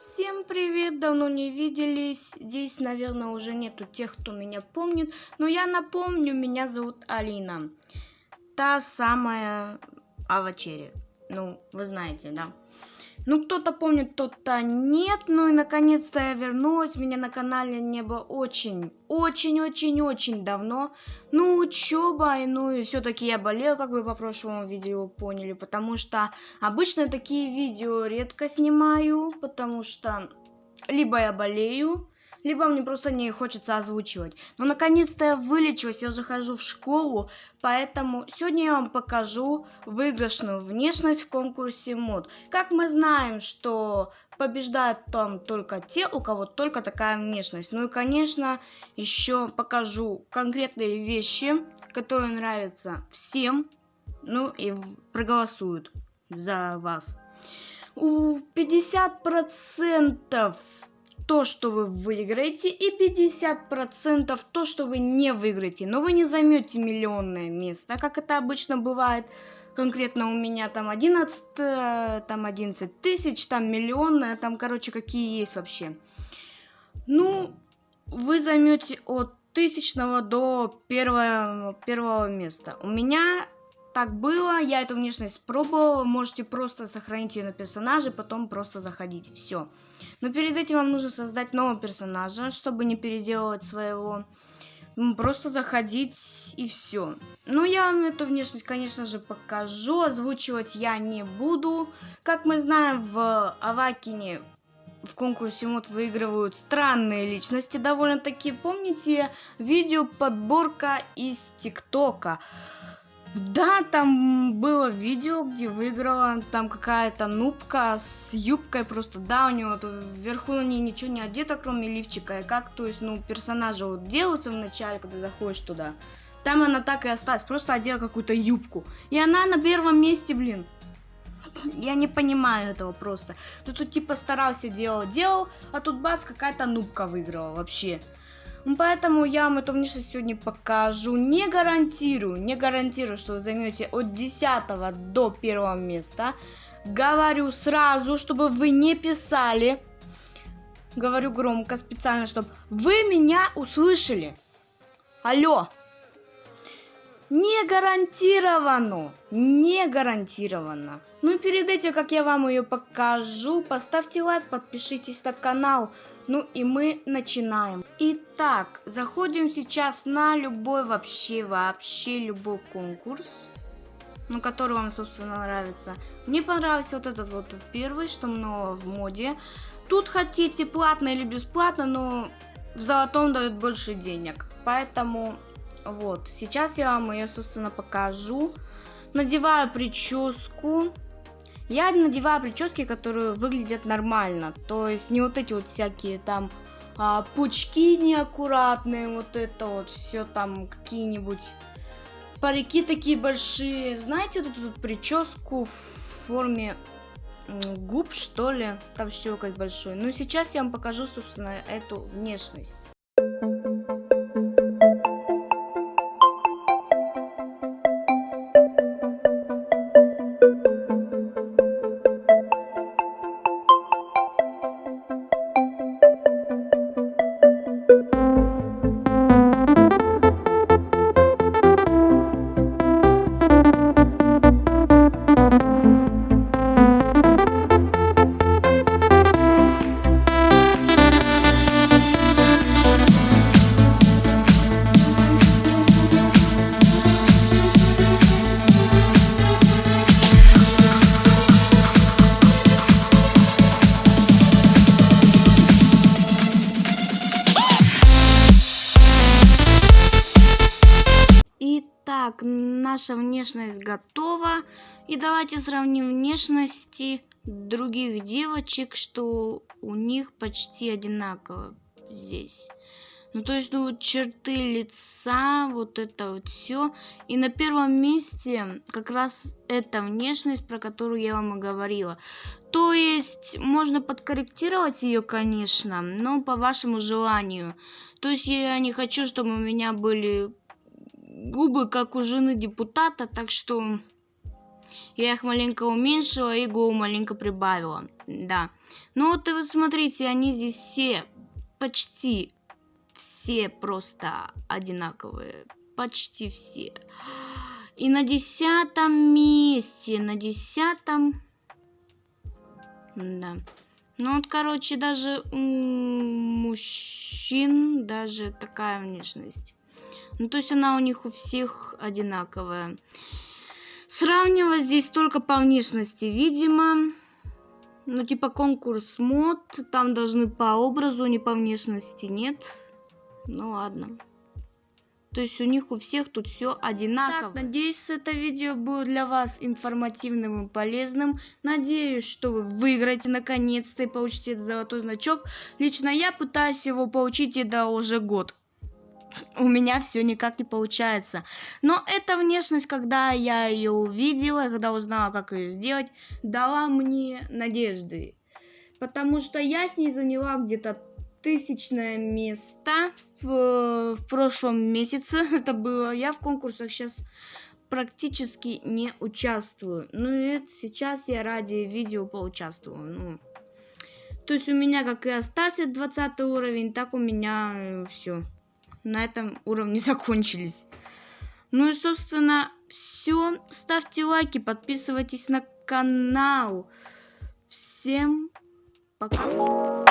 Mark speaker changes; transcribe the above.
Speaker 1: Всем привет, давно не виделись. Здесь, наверное, уже нету тех, кто меня помнит. Но я напомню, меня зовут Алина. Та самая Авачери. Ну, вы знаете, да? Ну, кто-то помнит, кто-то нет. Ну и наконец-то я вернулась. Меня на канале не было очень, очень-очень-очень давно. Ну, учеба, и ну и все-таки я болела, как вы по прошлому видео поняли. Потому что обычно такие видео редко снимаю, потому что либо я болею, либо мне просто не хочется озвучивать. Но наконец-то я вылечилась, я уже хожу в школу, поэтому сегодня я вам покажу выигрышную внешность в конкурсе мод. Как мы знаем, что побеждают там только те, у кого только такая внешность. Ну и, конечно, еще покажу конкретные вещи, которые нравятся всем, ну и проголосуют за вас. У 50% то, что вы выиграете, и 50% то, что вы не выиграете. Но вы не займете миллионное место, как это обычно бывает. Конкретно у меня там 11, э, там 11 тысяч, там миллионное, там, короче, какие есть вообще. Ну, вы займете от тысячного до первого, первого места. У меня так было, я эту внешность пробовала, можете просто сохранить ее на персонаже, потом просто заходить, все. Но перед этим вам нужно создать нового персонажа, чтобы не переделывать своего. Просто заходить и все. Ну, я эту внешность, конечно же, покажу. Озвучивать я не буду. Как мы знаем, в Авакине в конкурсе мод выигрывают странные личности довольно-таки. Помните видео подборка из ТикТока? Да, там было видео, где выиграла там какая-то нубка с юбкой просто, да, у нее вот вверху на ней ничего не одето, кроме лифчика, и как, то есть, ну, персонажи вот делаются в начале, когда заходишь туда, там она так и осталась, просто одела какую-то юбку, и она на первом месте, блин. Я не понимаю этого просто. Ты тут типа старался делать, делал, а тут бац, какая-то нубка выиграла вообще. Ну, поэтому я вам эту внешность сегодня покажу. Не гарантирую, не гарантирую, что вы займете от 10 до первого места. Говорю сразу, чтобы вы не писали. Говорю громко, специально, чтобы вы меня услышали. Алло. Не гарантировано. Не гарантированно. Ну и перед этим, как я вам ее покажу, поставьте лайк, подпишитесь на канал. Ну и мы начинаем. Итак, заходим сейчас на любой вообще, вообще любой конкурс. Ну, который вам, собственно, нравится. Мне понравился вот этот вот первый, что много в моде. Тут хотите платно или бесплатно, но в золотом дают больше денег. Поэтому, вот, сейчас я вам ее, собственно, покажу. Надеваю прическу. Я надеваю прически, которые выглядят нормально. То есть не вот эти вот всякие там а, пучки неаккуратные, вот это вот все там какие-нибудь парики такие большие. Знаете, вот эту прическу в форме губ, что ли? Там щелкать большой. Ну, сейчас я вам покажу, собственно, эту внешность. Так, наша внешность готова. И давайте сравним внешности других девочек, что у них почти одинаково здесь. Ну, то есть, ну, черты лица, вот это вот все. И на первом месте как раз эта внешность, про которую я вам и говорила. То есть, можно подкорректировать ее, конечно, но по вашему желанию. То есть, я не хочу, чтобы у меня были губы, как у жены депутата, так что Я их маленько уменьшила и гоу маленько прибавила. Да. Ну вот и вы смотрите, они здесь все почти все просто одинаковые. Почти все. И на десятом месте, на десятом... Да. Ну вот, короче, даже у мужчин даже такая внешность. Ну, то есть она у них у всех одинаковая. Сравнивать здесь только по внешности, видимо. Ну, типа конкурс мод, там должны по образу, не по внешности, нет. Ну ладно. То есть у них у всех тут все одинаково. Так, надеюсь, это видео было для вас информативным и полезным. Надеюсь, что вы выиграете наконец-то и получите этот золотой значок. Лично я пытаюсь его получить и да уже год. У меня все никак не получается. Но эта внешность, когда я ее увидела, когда узнала, как ее сделать, дала мне надежды. Потому что я с ней заняла где-то тысячное место в, в прошлом месяце. Это было. Я в конкурсах сейчас практически не участвую. Ну и сейчас я ради видео поучаствую. Ну, то есть у меня, как и остался 20 уровень, так у меня э, все. На этом уровне закончились. Ну и, собственно, все. Ставьте лайки, подписывайтесь на канал. Всем пока.